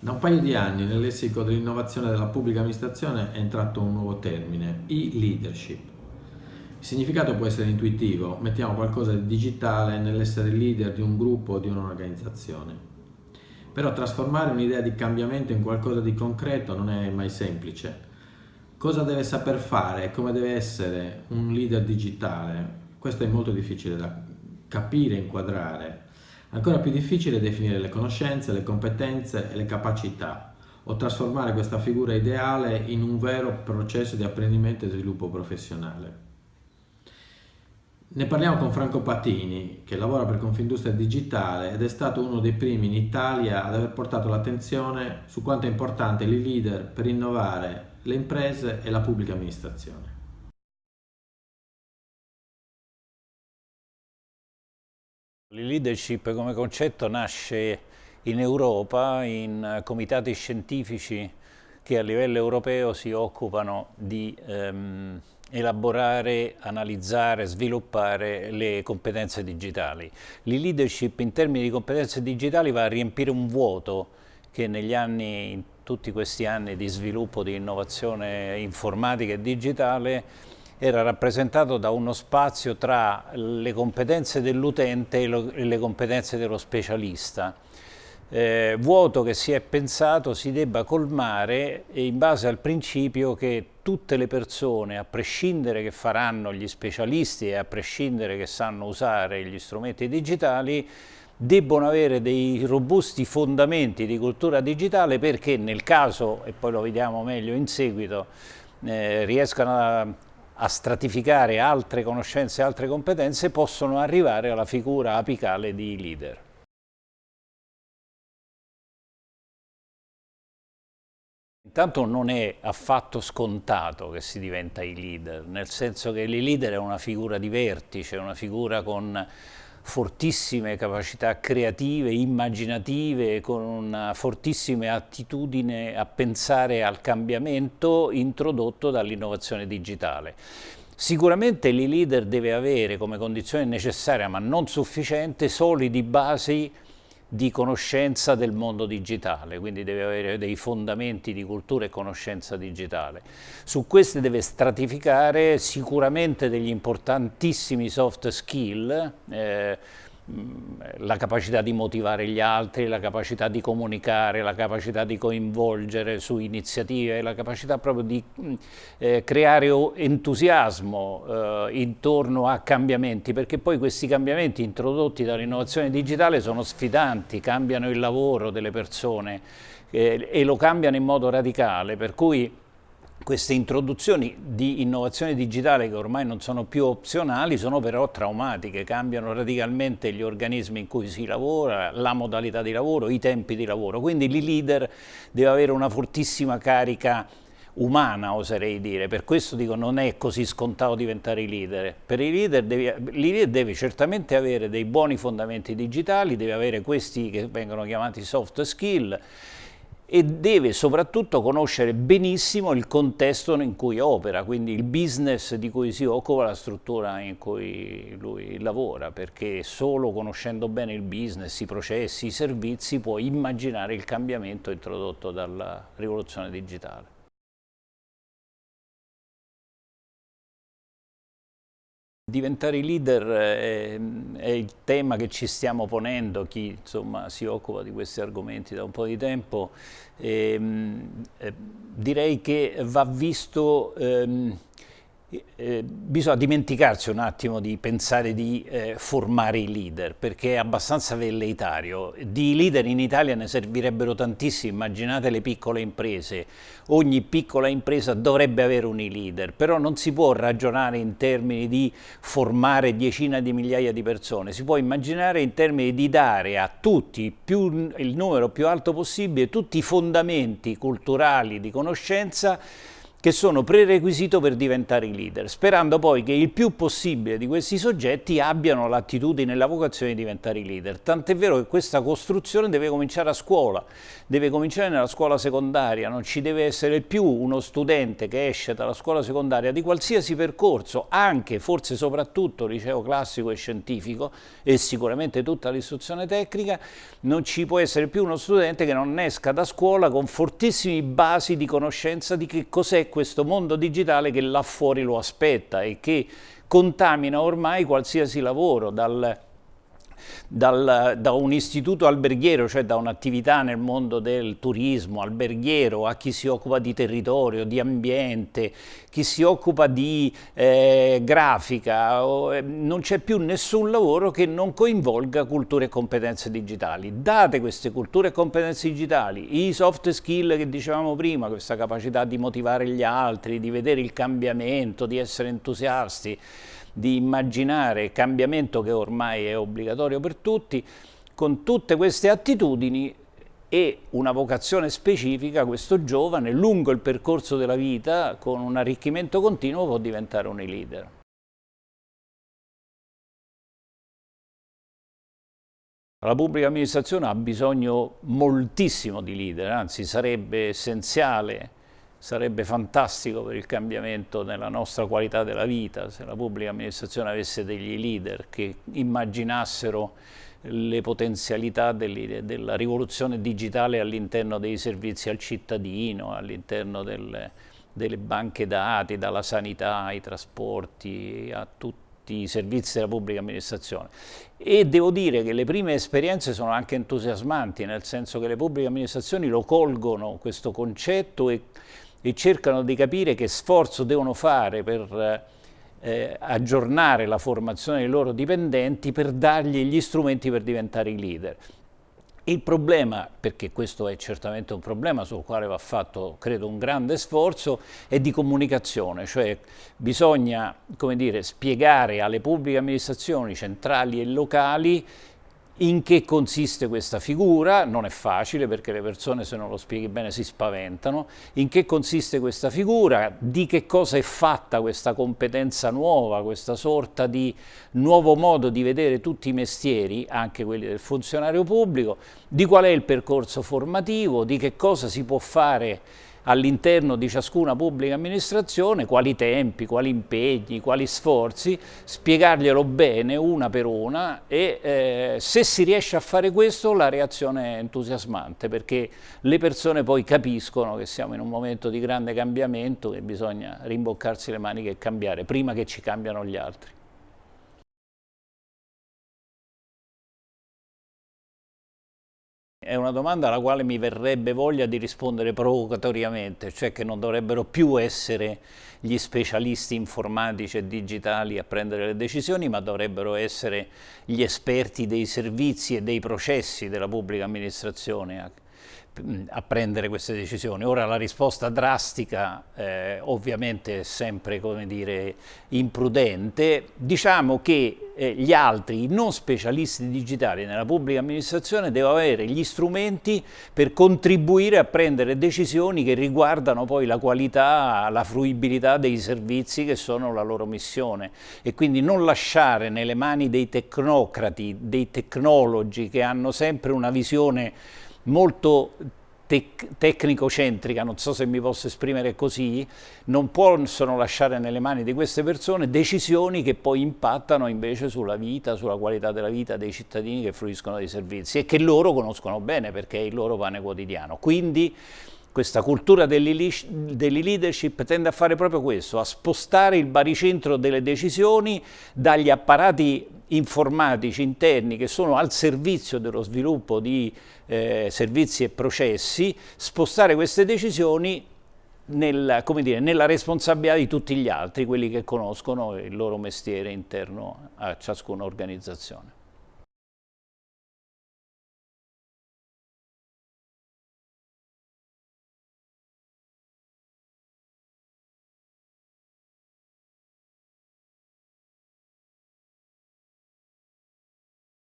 Da un paio di anni nel lessico dell'innovazione della pubblica amministrazione è entrato un nuovo termine, e-leadership. Il significato può essere intuitivo, mettiamo qualcosa di digitale nell'essere leader di un gruppo o di un'organizzazione. Però trasformare un'idea di cambiamento in qualcosa di concreto non è mai semplice. Cosa deve saper fare e come deve essere un leader digitale? Questo è molto difficile da capire inquadrare Ancora più difficile è definire le conoscenze, le competenze e le capacità o trasformare questa figura ideale in un vero processo di apprendimento e sviluppo professionale. Ne parliamo con Franco Patini, che lavora per Confindustria Digitale ed è stato uno dei primi in Italia ad aver portato l'attenzione su quanto è importante il leader per innovare le imprese e la pubblica amministrazione. Leadership come concetto nasce in Europa in comitati scientifici che a livello europeo si occupano di ehm, elaborare, analizzare, sviluppare le competenze digitali. Il leadership in termini di competenze digitali va a riempire un vuoto che negli anni, in tutti questi anni di sviluppo di innovazione informatica e digitale era rappresentato da uno spazio tra le competenze dell'utente e le competenze dello specialista. Eh, vuoto che si è pensato si debba colmare in base al principio che tutte le persone, a prescindere che faranno gli specialisti e a prescindere che sanno usare gli strumenti digitali, debbono avere dei robusti fondamenti di cultura digitale perché nel caso, e poi lo vediamo meglio in seguito, eh, riescano a a stratificare altre conoscenze e altre competenze possono arrivare alla figura apicale di leader. Intanto non è affatto scontato che si diventa i leader, nel senso che il leader è una figura di vertice, una figura con fortissime capacità creative, immaginative, con una fortissima attitudine a pensare al cambiamento introdotto dall'innovazione digitale. Sicuramente il leader deve avere come condizione necessaria, ma non sufficiente, solidi basi di conoscenza del mondo digitale, quindi deve avere dei fondamenti di cultura e conoscenza digitale. Su queste deve stratificare sicuramente degli importantissimi soft skill, eh, la capacità di motivare gli altri, la capacità di comunicare, la capacità di coinvolgere su iniziative, la capacità proprio di mm, eh, creare entusiasmo eh, intorno a cambiamenti, perché poi questi cambiamenti introdotti dall'innovazione digitale sono sfidanti, cambiano il lavoro delle persone eh, e lo cambiano in modo radicale, per cui queste introduzioni di innovazione digitale che ormai non sono più opzionali sono però traumatiche, cambiano radicalmente gli organismi in cui si lavora, la modalità di lavoro, i tempi di lavoro, quindi il leader deve avere una fortissima carica umana oserei dire, per questo dico non è così scontato diventare leader, per i leader, devi, leader deve certamente avere dei buoni fondamenti digitali, deve avere questi che vengono chiamati soft skill, e deve soprattutto conoscere benissimo il contesto in cui opera, quindi il business di cui si occupa, la struttura in cui lui lavora, perché solo conoscendo bene il business, i processi, i servizi può immaginare il cambiamento introdotto dalla rivoluzione digitale. Diventare leader è, è, il tema che ci stiamo ponendo, chi insomma, si occupa di questi argomenti da un po' di tempo. E, ehm, eh, direi che va visto ehm, eh, bisogna dimenticarsi un attimo di pensare di eh, formare i leader perché è abbastanza velleitario. Di leader in Italia ne servirebbero tantissimi immaginate le piccole imprese. Ogni piccola impresa dovrebbe avere un leader però non si può ragionare in termini di formare decine di migliaia di persone. Si può immaginare in termini di dare a tutti più, il numero più alto possibile tutti i fondamenti culturali di conoscenza che sono prerequisito per diventare leader, sperando poi che il più possibile di questi soggetti abbiano l'attitudine e la vocazione di diventare leader. Tant'è vero che questa costruzione deve cominciare a scuola, deve cominciare nella scuola secondaria, non ci deve essere più uno studente che esce dalla scuola secondaria di qualsiasi percorso, anche, forse soprattutto, liceo classico e scientifico e sicuramente tutta l'istruzione tecnica, non ci può essere più uno studente che non esca da scuola con fortissime basi di conoscenza di che cos'è questo mondo digitale che là fuori lo aspetta e che contamina ormai qualsiasi lavoro, dal dal, da un istituto alberghiero, cioè da un'attività nel mondo del turismo alberghiero, a chi si occupa di territorio, di ambiente, chi si occupa di eh, grafica, eh, non c'è più nessun lavoro che non coinvolga culture e competenze digitali. Date queste culture e competenze digitali, i soft skill che dicevamo prima, questa capacità di motivare gli altri, di vedere il cambiamento, di essere entusiasti, di immaginare cambiamento che ormai è obbligatorio per tutti, con tutte queste attitudini e una vocazione specifica, questo giovane, lungo il percorso della vita, con un arricchimento continuo, può diventare un leader. La pubblica amministrazione ha bisogno moltissimo di leader, anzi sarebbe essenziale Sarebbe fantastico per il cambiamento nella nostra qualità della vita se la pubblica amministrazione avesse degli leader che immaginassero le potenzialità della rivoluzione digitale all'interno dei servizi al cittadino, all'interno delle, delle banche dati, dalla sanità ai trasporti, a tutti i servizi della pubblica amministrazione. E devo dire che le prime esperienze sono anche entusiasmanti nel senso che le pubbliche amministrazioni lo colgono questo concetto e e cercano di capire che sforzo devono fare per eh, aggiornare la formazione dei loro dipendenti per dargli gli strumenti per diventare i leader. Il problema, perché questo è certamente un problema sul quale va fatto, credo, un grande sforzo, è di comunicazione, cioè bisogna, come dire, spiegare alle pubbliche amministrazioni centrali e locali in che consiste questa figura? Non è facile perché le persone se non lo spieghi bene si spaventano. In che consiste questa figura? Di che cosa è fatta questa competenza nuova, questa sorta di nuovo modo di vedere tutti i mestieri, anche quelli del funzionario pubblico? Di qual è il percorso formativo? Di che cosa si può fare all'interno di ciascuna pubblica amministrazione quali tempi, quali impegni, quali sforzi, spiegarglielo bene una per una e eh, se si riesce a fare questo la reazione è entusiasmante perché le persone poi capiscono che siamo in un momento di grande cambiamento e bisogna rimboccarsi le maniche e cambiare prima che ci cambiano gli altri. È una domanda alla quale mi verrebbe voglia di rispondere provocatoriamente, cioè che non dovrebbero più essere gli specialisti informatici e digitali a prendere le decisioni, ma dovrebbero essere gli esperti dei servizi e dei processi della pubblica amministrazione a prendere queste decisioni. Ora la risposta drastica eh, ovviamente è sempre dire, imprudente, diciamo che eh, gli altri, i non specialisti digitali nella pubblica amministrazione devono avere gli strumenti per contribuire a prendere decisioni che riguardano poi la qualità, la fruibilità dei servizi che sono la loro missione e quindi non lasciare nelle mani dei tecnocrati, dei tecnologi che hanno sempre una visione molto tec tecnico-centrica, non so se mi posso esprimere così, non possono lasciare nelle mani di queste persone decisioni che poi impattano invece sulla vita, sulla qualità della vita dei cittadini che fruiscono dei servizi e che loro conoscono bene perché è il loro pane quotidiano. Quindi questa cultura delle leadership tende a fare proprio questo, a spostare il baricentro delle decisioni dagli apparati informatici interni che sono al servizio dello sviluppo di eh, servizi e processi, spostare queste decisioni nel, dire, nella responsabilità di tutti gli altri, quelli che conoscono il loro mestiere interno a ciascuna organizzazione.